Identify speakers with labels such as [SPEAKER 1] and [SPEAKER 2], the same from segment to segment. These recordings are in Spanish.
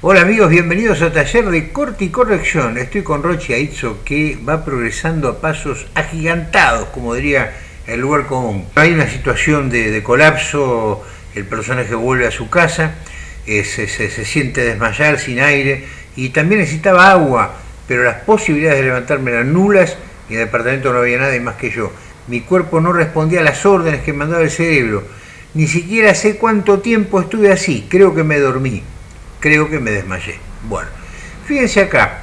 [SPEAKER 1] Hola amigos, bienvenidos a Taller de Corte y Corrección. Estoy con Rochi Aizzo que va progresando a pasos agigantados, como diría el lugar común. Hay una situación de, colapso, el personaje vuelve a su casa, eh, se, siente desmayar sin aire y también necesitaba agua, pero las posibilidades de levantarme eran nulas y en el departamento no había nadie más que yo. Mi cuerpo no respondía a las órdenes que mandaba el cerebro. Ni siquiera sé cuánto tiempo estuve así, creo que me dormí creo que me desmayé. Bueno, fíjense acá,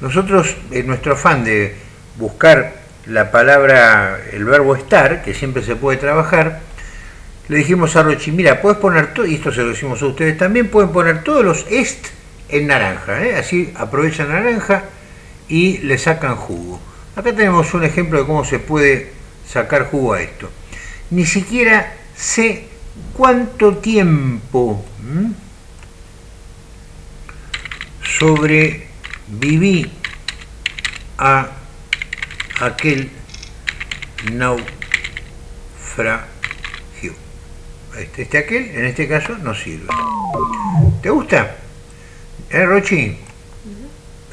[SPEAKER 1] nosotros en nuestro afán de buscar la palabra, el verbo estar, que siempre se puede trabajar, le dijimos a Rochi, mira, puedes poner todo, y esto se lo decimos a ustedes también, pueden poner todos los est en naranja, ¿eh? así aprovechan naranja y le sacan jugo. Acá tenemos un ejemplo de cómo se puede sacar jugo a esto. Ni siquiera sé cuánto tiempo sobreviví a aquel naufragio. Este, este aquel, en este caso, no sirve. ¿Te gusta? ¿Eh, Rochi?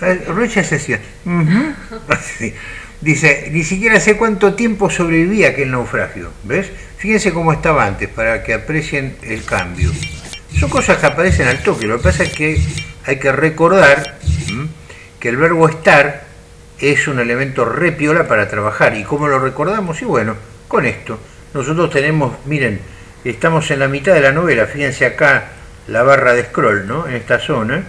[SPEAKER 1] Eh, Rochi hace así. Dice, ni siquiera sé cuánto tiempo sobreviví a aquel naufragio. ¿Ves? Fíjense cómo estaba antes, para que aprecien el cambio. Son cosas que aparecen al toque. Lo que pasa es que hay que recordar que el verbo estar es un elemento repiola para trabajar. ¿Y cómo lo recordamos? Y bueno, con esto. Nosotros tenemos, miren, estamos en la mitad de la novela, fíjense acá la barra de scroll, ¿no? En esta zona.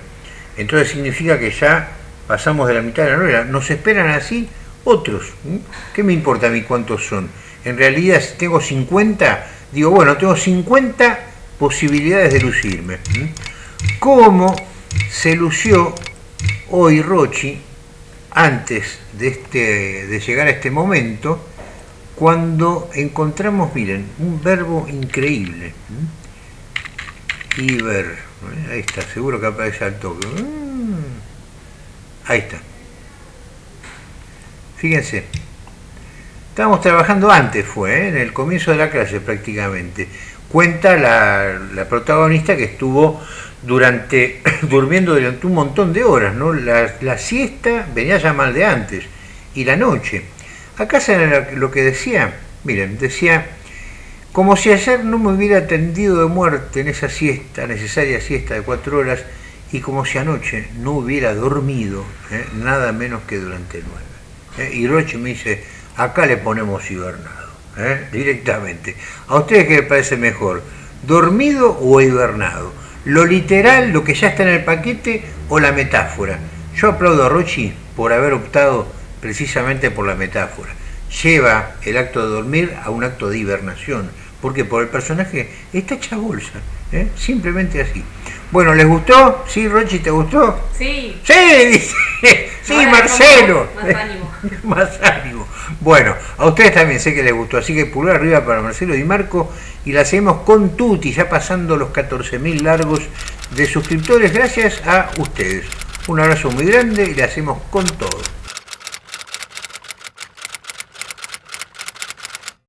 [SPEAKER 1] Entonces significa que ya pasamos de la mitad de la novela. Nos esperan así otros. ¿Qué me importa a mí cuántos son? En realidad, si tengo 50, digo, bueno, tengo 50 posibilidades de lucirme. ¿Cómo se lució hoy Rochi, antes de, este, de llegar a este momento, cuando encontramos, miren, un verbo increíble. Iber, ¿eh? ahí está, seguro que aparece al toque. Ahí está. Fíjense, estábamos trabajando antes, fue, ¿eh? en el comienzo de la clase prácticamente. Cuenta la, protagonista que estuvo durante, durmiendo durante un montón de horas, ¿no? La, siesta venía ya mal de antes, y la noche. Acá se lo que decía, miren, decía, como si ayer no me hubiera atendido de muerte en esa siesta, necesaria siesta de cuatro horas, y como si anoche no hubiera dormido, ¿eh? nada menos que durante nueve. ¿eh? Y Roche me dice, acá le ponemos hibernado, ¿eh? directamente. ¿A ustedes qué les parece mejor, dormido o hibernado? lo literal, lo que ya está en el paquete o la metáfora. Yo aplaudo a Rochi por haber optado precisamente por la metáfora. Lleva el acto de dormir a un acto de hibernación, porque por el personaje está hecha bolsa, ¿eh? simplemente así. Bueno, ¿les gustó? ¿Sí, Rochi, te gustó?
[SPEAKER 2] Sí.
[SPEAKER 1] Sí, dice. Sí, Marcelo. Más. Más ánimo. Bueno, a ustedes también sé que les gustó, así que pulgar arriba para Marcelo y Marco y la hacemos con Tuti, ya pasando los 14.000 largos de suscriptores, gracias a ustedes. Un abrazo muy grande y la hacemos con todo.